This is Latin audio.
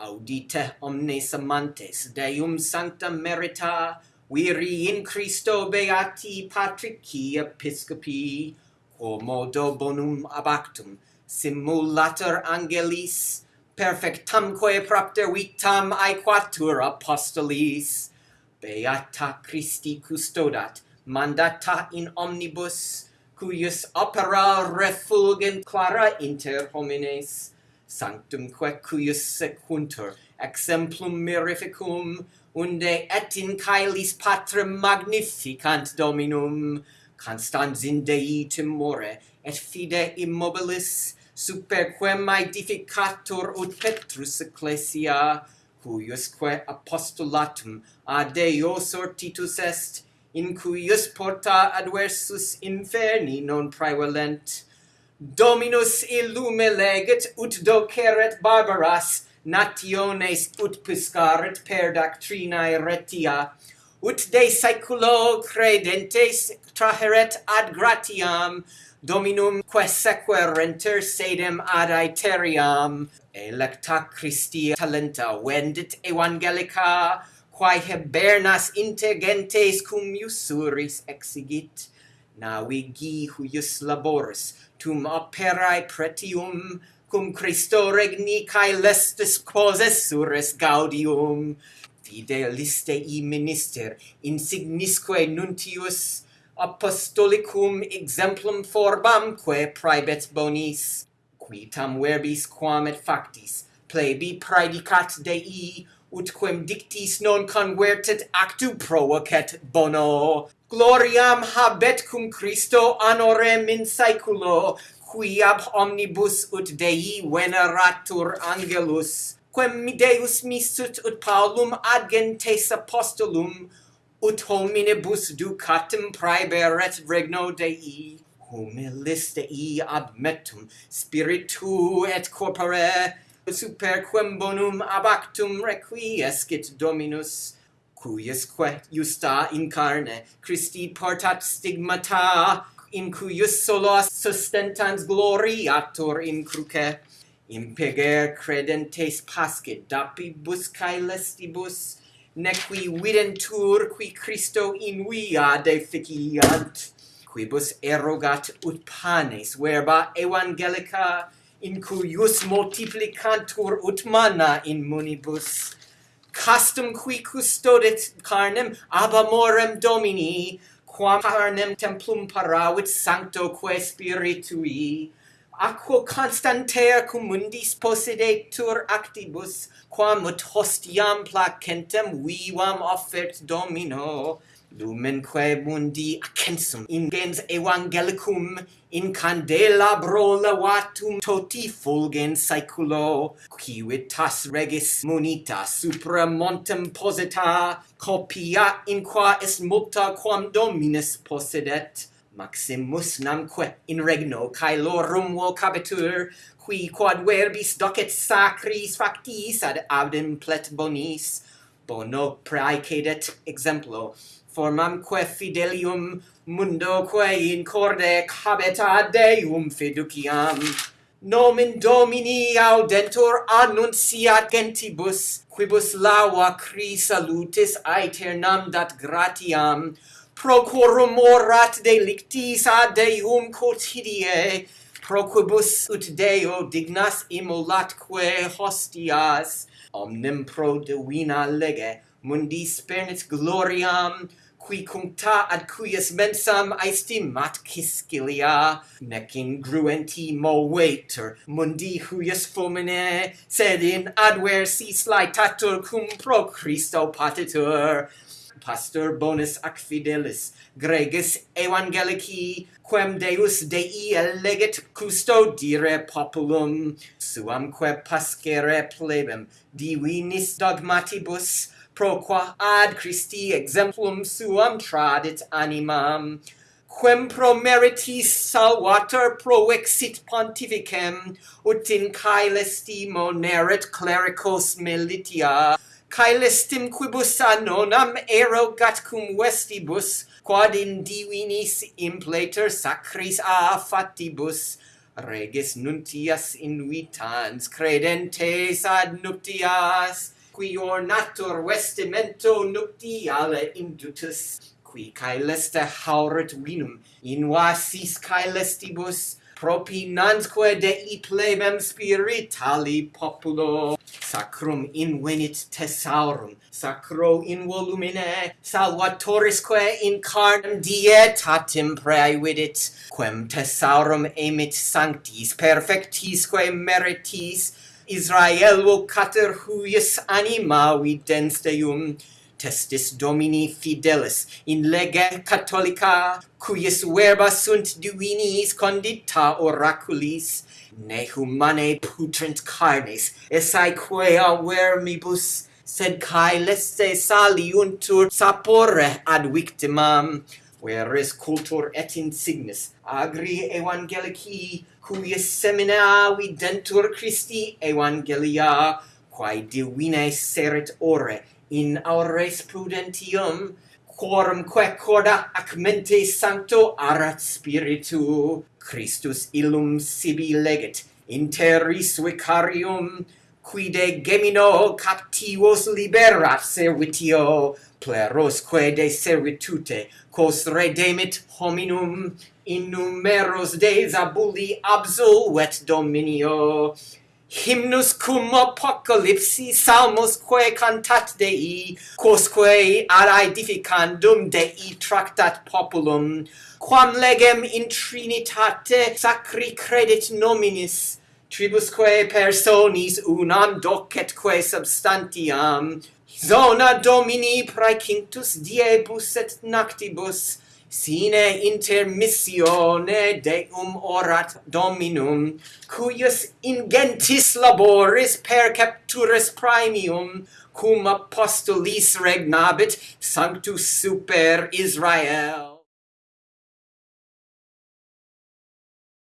audite omnes amantes Deum sancta merita viri in Christo beati patrici episcopi quomodo bonum abactum simulator angelis perfectamque propter vitam aequatur apostolis. Beata Christi custodat mandata in omnibus cuius opera refulgent clara inter homines sanctumque cuius sequuntur exemplum mirificum unde et in caelis patrem magnificant dominum constans in dei timore et fide immobilis superquem aedificatur ut petrus ecclesia cuiusque apostolatum ad Deo sortitus est in cuius porta adversus inferni non praevalent Dominus illume legit, ut doceret barbaras nationes ut piscaret per doctrinae retia ut de saeculo credentes traheret ad gratiam dominum quae sequerenter sedem ad aeteriam. Electa Christi talenta vendit evangelica quae hebernas integentes cum usuris exigit navigi huius laboris, tum operae pretium, cum Christo regni cae lestis quos gaudium. Fideliste i minister, insignisque nuntius, apostolicum exemplum forbamque praebet bonis, qui tam verbis quam et factis, plebi praedicat Dei, ut quem dictis non convertet actu provocet bono gloriam habet cum Christo anorem in saeculo, quiab omnibus ut Dei veneratur angelus, quem mi Deus missut ut Paulum ad gentes apostolum, ut hominibus ducatum praeberet regno Dei. Humilis Dei admetum spiritu et corpore, superquem bonum abactum requiescit Dominus, cuiusque iusta in carne Christi portat stigmata, in cuius sola sustentans gloriator in cruce. Impeger credentes pascit dapibus cae lestibus, nequi videntur qui Christo in via deficiant, quibus erogat ut panes verba evangelica, in cuius multiplicantur ut manna in munibus, castum qui custodit carnem ab amorem Domini, quam carnem templum paravit sanctoque spiritui, aquo constantea cum mundis possedetur actibus, quam ut hostiam placentem vivam offert Domino, Lumenque mundi accensum ingens evangelicum in candelabro levatum toti fulgens saeculo civitas regis munita supra montem posita copia in qua est multa quam dominus possedet maximus namque in regno caelorum vocabitur qui quad verbis docet sacris factis ad audem plet bonis. Bono praecedet exemplo formamque fidelium mundoque in corde habet ad Deum fiduciam. Nomen Domini audentur annunciat gentibus, quibus laua cri salutis aeternam dat gratiam, procorum orat delictis ad Deum quotidie, proquibus ut Deo dignas immolatque hostias, omnem pro divina lege, mundi spernit gloriam, qui cuncta ad cuius mensam aestimat Ciscilia, nec ingruenti movetur mundi huius fomine, sed in adversis laetatur cum pro Christo patitur, pastor bonus ac fidelis greges evangelici quem deus dei elegit custodire populum suamque pascere plebem divinis dogmatibus pro qua ad Christi exemplum suam tradit animam quem pro meritis salvator proexit pontificem ut in caelesti neret clericos militia caelestim quibus anonam erogat cum vestibus, quad in divinis impleter sacris a fatibus, regis nuntias invitans credentes ad nuptias, qui ornatur vestimento nuptiale indutus, qui caeleste hauret vinum, in vasis caelestibus, propinanzque Dei plebem spiritali populo. Sacrum invenit tesaurum, sacro in volumine, salvatorisque in carnem dietatim praevidit, quem tesaurum emit sanctis perfectisque meritis, Israel vocater huius anima videns Deum, testis Domini fidelis in lege catholica cuius verba sunt divinis condita oraculis ne humanae putrent carnes esse quea vermibus sed caeleste saliuntur sapore ad victimam veris cultur et insignis agri evangelici cuius semina videntur Christi evangelia quae divinae seret ore in aures prudentium quorumque corda ac mente sancto arat spiritu Christus illum sibi legit interis vicarium quide gemino captivos liberat servitio plerosque de servitute quos redemit hominum in numeros de abuli absolvet dominio hymnus cum apocalypsi salmos quae cantat Dei quosque ad edificandum Dei tractat populum quam legem in trinitate sacri credit nominis tribusque personis unam docetque substantiam zona domini praecintus diebus et noctibus sine inter missione deum orat dominum cuius ingentis laboris per capturis primium cum apostolis regnabit sanctus super Israel.